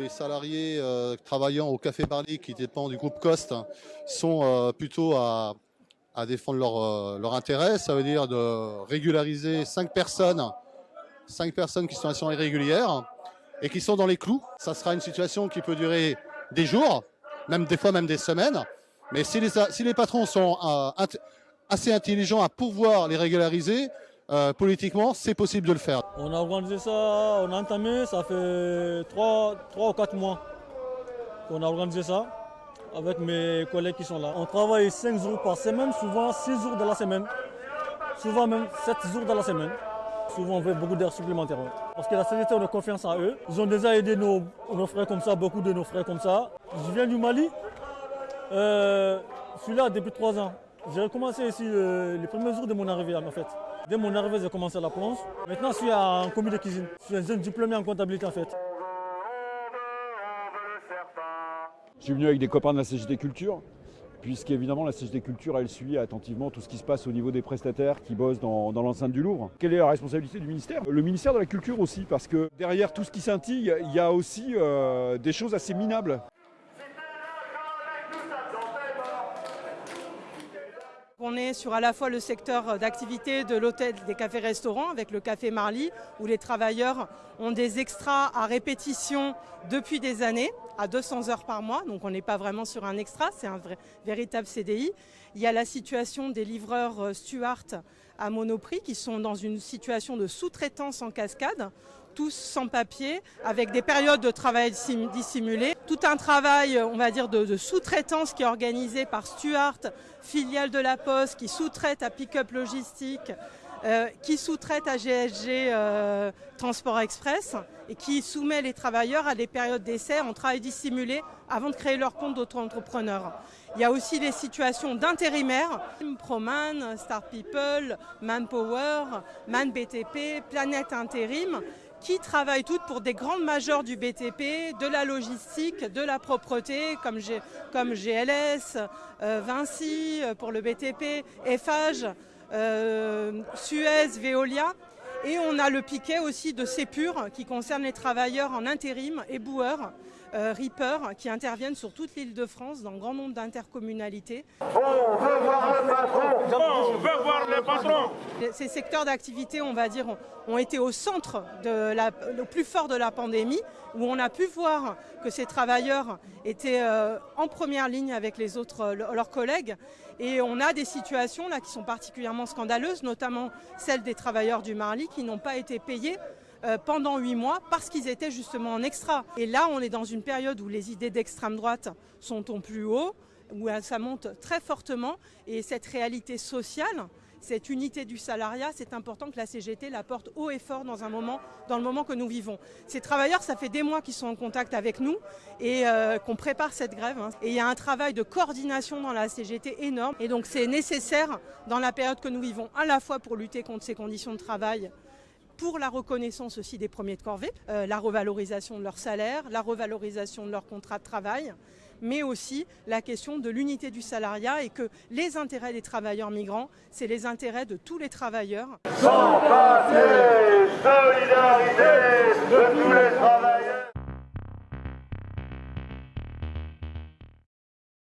les salariés euh, travaillant au Café Barley, qui dépend du groupe Cost, sont euh, plutôt à, à défendre leur, euh, leur intérêt. Ça veut dire de régulariser cinq personnes, cinq personnes qui sont en situation irrégulière et qui sont dans les clous. Ça sera une situation qui peut durer des jours, même des fois même des semaines. Mais si les, patrons sont assez intelligents à pouvoir les régulariser, euh, politiquement, c'est possible de le faire. On a organisé ça, on a entamé, ça fait 3, ou 4 mois qu'on a organisé ça avec mes collègues qui sont là. On travaille 5 jours par semaine, souvent 6 jours dans la semaine, souvent même 7 jours dans la semaine. Souvent on fait beaucoup d'heures supplémentaires. Parce que la CGT, on a confiance en eux. Ils ont déjà aidé nos, nos frères comme ça, beaucoup de nos frères comme ça. Je viens du Mali, euh, je suis là depuis 3 ans. J'ai recommencé ici euh, les premiers jours de mon arrivée en fait. Dès mon arrivée, j'ai commencé la plonge. Maintenant, je suis en commis de cuisine. Je suis un jeune diplômé en comptabilité en fait. Je suis venu avec des copains de la CGT Culture, puisqu'évidemment la CGT Culture, elle suit attentivement tout ce qui se passe au niveau des prestataires qui bossent dans, l'enceinte du Louvre. Quelle est la responsabilité du ministère? Le ministère de la Culture aussi, parce que derrière tout ce qui scintille, il y a aussi euh, des choses assez minables. On est sur à la fois le secteur d'activité de l'hôtel, des cafés-restaurants avec le café Marly, où les travailleurs ont des extras à répétition depuis des années, à 200 heures par mois. Donc on n'est pas vraiment sur un extra, c'est un véritable CDI. Il y a la situation des livreurs euh, Stuart à Monoprix qui sont dans une situation de sous-traitance en cascade tous sans papier, avec des périodes de travail sim- dissimulées. Tout un travail, on va dire, de, sous-traitance qui est organisé par Stuart, filiale de la Poste, qui sous-traite à Pickup Logistique, euh, qui sous-traite à GSG euh, Transport Express et qui soumet les travailleurs à des périodes d'essai en travail dissimulé avant de créer leur compte d'auto-entrepreneur. Il y a aussi les situations d'intérimaires, Proman, Star People, Manpower, Man BTP, Planète Intérim, qui travaillent toutes pour des grandes majors du BTP, de la logistique, de la propreté, comme, GLS, euh, Vinci euh, pour le BTP, Eiffage, euh, Suez, Veolia. Et on a le piquet aussi de Sépure qui concerne les travailleurs en intérim, éboueurs, euh, Reaper, qui interviennent sur toute l'île de France dans grand nombre d'intercommunalités. Ces secteurs d'activité, on va dire, ont- ont été au centre, de la, le plus fort de la pandémie, où on a pu voir que ces travailleurs étaient euh, en première ligne avec les autres, euh, le- leurs collègues. Et on a des situations là qui sont particulièrement scandaleuses, notamment celles des travailleurs du Marly qui n'ont pas été payés euh, pendant huit mois parce qu'ils étaient justement en extra. Et là, on est dans une période où les idées d'extrême droite sont au plus haut, où euh, ça monte très fortement. Et cette réalité sociale, cette unité du salariat, c'est important que la CGT la porte haut et fort dans, un moment, dans le moment que nous vivons. Ces travailleurs, ça fait des mois qu'ils sont en contact avec nous et euh, qu'on prépare cette grève. hein. Et il y a un travail de coordination dans la CGT énorme. Et donc c'est nécessaire dans la période que nous vivons, à la fois pour lutter contre ces conditions de travail pour la reconnaissance aussi des premiers de corvée, euh, la revalorisation de leur salaire, la revalorisation de leur contrat de travail, mais aussi la question de l'unité du salariat et que les intérêts des travailleurs migrants, c'est les intérêts de tous les travailleurs.